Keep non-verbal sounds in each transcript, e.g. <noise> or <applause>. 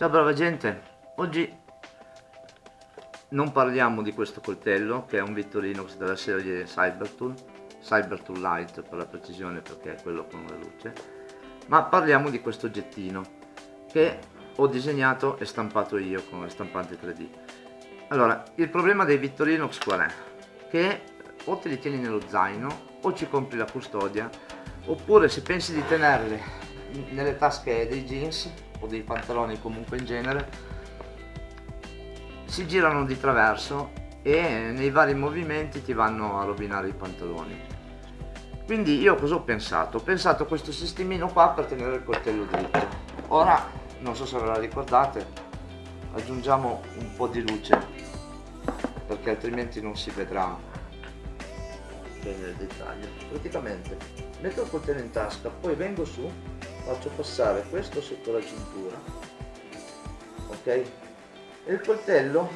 Ciao brava gente, oggi non parliamo di questo coltello che è un Victorinox della serie Cybertool, Cybertool Light per la precisione perché è quello con la luce, ma parliamo di questo oggettino che ho disegnato e stampato io con le stampanti 3D. Allora, il problema dei Victorinox qual è? Che o te li tieni nello zaino o ci compri la custodia oppure se pensi di tenerli nelle tasche dei jeans o dei pantaloni comunque in genere si girano di traverso e nei vari movimenti ti vanno a rovinare i pantaloni. Quindi io cosa ho pensato? ho pensato questo sistemino qua per tenere il coltello dritto. Ora non so se ve la ricordate aggiungiamo un po' di luce perché altrimenti non si vedrà bene il dettaglio. Praticamente metto il coltello in tasca poi vengo su faccio passare questo sotto la cintura. Ok? E il coltello?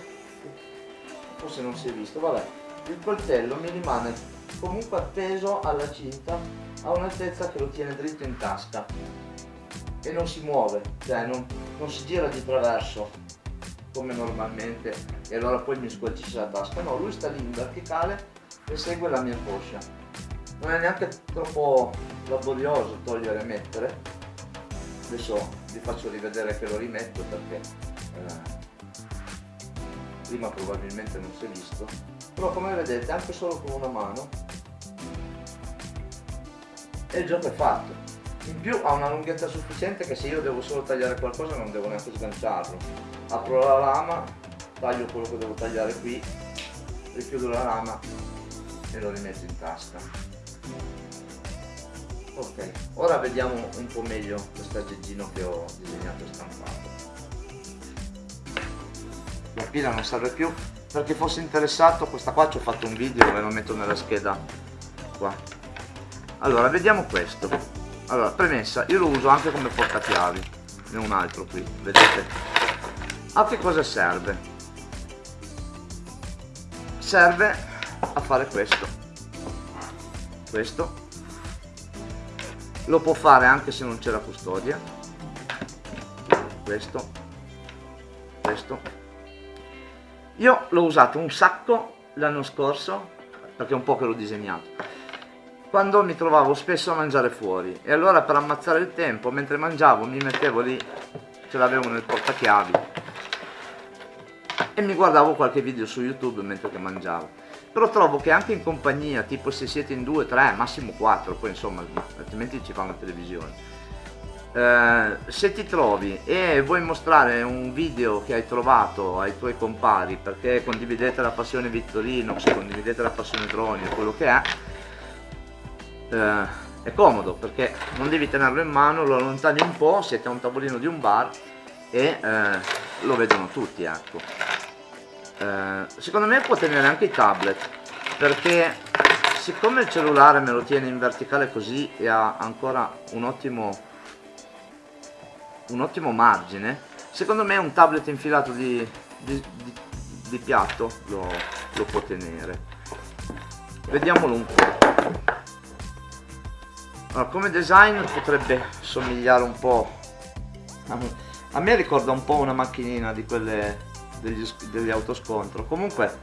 Forse non si è visto vabbè. Il coltello mi rimane comunque appeso alla cinta a un'altezza che lo tiene dritto in tasca. E non si muove cioè non, non si gira di traverso come normalmente. E allora poi mi squalcisce la tasca. No lui sta lì in verticale e segue la mia coscia non è neanche troppo laborioso togliere e mettere adesso vi faccio rivedere che lo rimetto perché eh, prima probabilmente non si è visto. Però come vedete anche solo con una mano e il gioco è fatto. In più ha una lunghezza sufficiente che se io devo solo tagliare qualcosa non devo neanche sganciarlo. Apro la lama taglio quello che devo tagliare qui richiudo la lama e lo rimetto in tasca ok ora vediamo un po' meglio questo aggeggino che ho disegnato e stampato. La pila non serve più. Per chi fosse interessato questa qua ci ho fatto un video e lo metto nella scheda qua. Allora vediamo questo. Allora premessa io lo uso anche come portachiavi ne ho un altro qui vedete? A che cosa serve? Serve a fare questo. Questo lo può fare anche se non c'è la custodia. Questo. Questo. Io l'ho usato un sacco l'anno scorso perché è un po' che l'ho disegnato quando mi trovavo spesso a mangiare fuori. E allora per ammazzare il tempo mentre mangiavo mi mettevo lì ce l'avevo nel portachiavi e mi guardavo qualche video su youtube mentre che mangiavo. Però trovo che anche in compagnia tipo se siete in due, tre, massimo quattro poi insomma altrimenti ci fa una televisione. Eh, se ti trovi e vuoi mostrare un video che hai trovato ai tuoi compari perché condividete la passione Vittorino, se condividete la passione droni o quello che è eh, è comodo perché non devi tenerlo in mano, lo allontani un po', siete a un tavolino di un bar e eh, lo vedono tutti ecco eh, secondo me può tenere anche i tablet perché siccome il cellulare me lo tiene in verticale così e ha ancora un ottimo un ottimo margine secondo me un tablet infilato di, di, di, di piatto lo, lo può tenere. Vediamolo un po' allora, come design potrebbe somigliare un po' a me ricorda un po' una macchinina di quelle degli, degli autoscontro. Comunque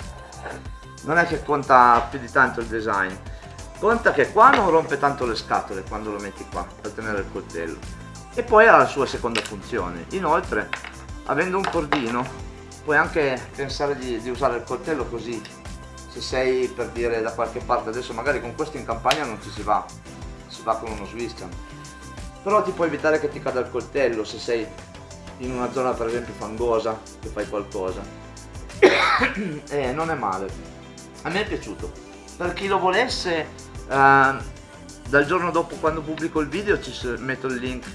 non è che conta più di tanto il design. Conta che qua non rompe tanto le scatole quando lo metti qua per tenere il coltello. E poi ha la sua seconda funzione. Inoltre avendo un cordino puoi anche pensare di, di usare il coltello così. Se sei per dire da qualche parte. Adesso magari con questo in campagna non ci si va. Si va con uno Swiscan però ti può evitare che ti cada il coltello se sei in una zona per esempio fangosa che fai qualcosa. <coughs> Eh, non è male. A me è piaciuto. Per chi lo volesse eh, dal giorno dopo quando pubblico il video ci metto il link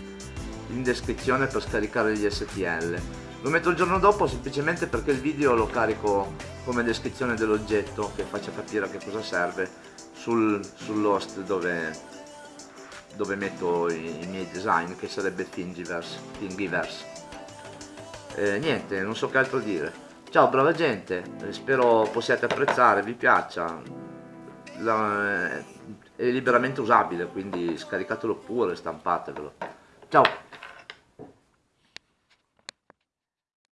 in descrizione per scaricare gli STL lo metto il giorno dopo semplicemente perché il video lo carico come descrizione dell'oggetto che faccia capire a che cosa serve sul, sull'host dove, dove metto i, i, miei design che sarebbe Thingiverse, Thingiverse eh, niente non so che altro dire. Ciao brava gente. Eh, spero possiate apprezzare vi piaccia. La, è liberamente usabile quindi scaricatelo pure stampatevelo. Ciao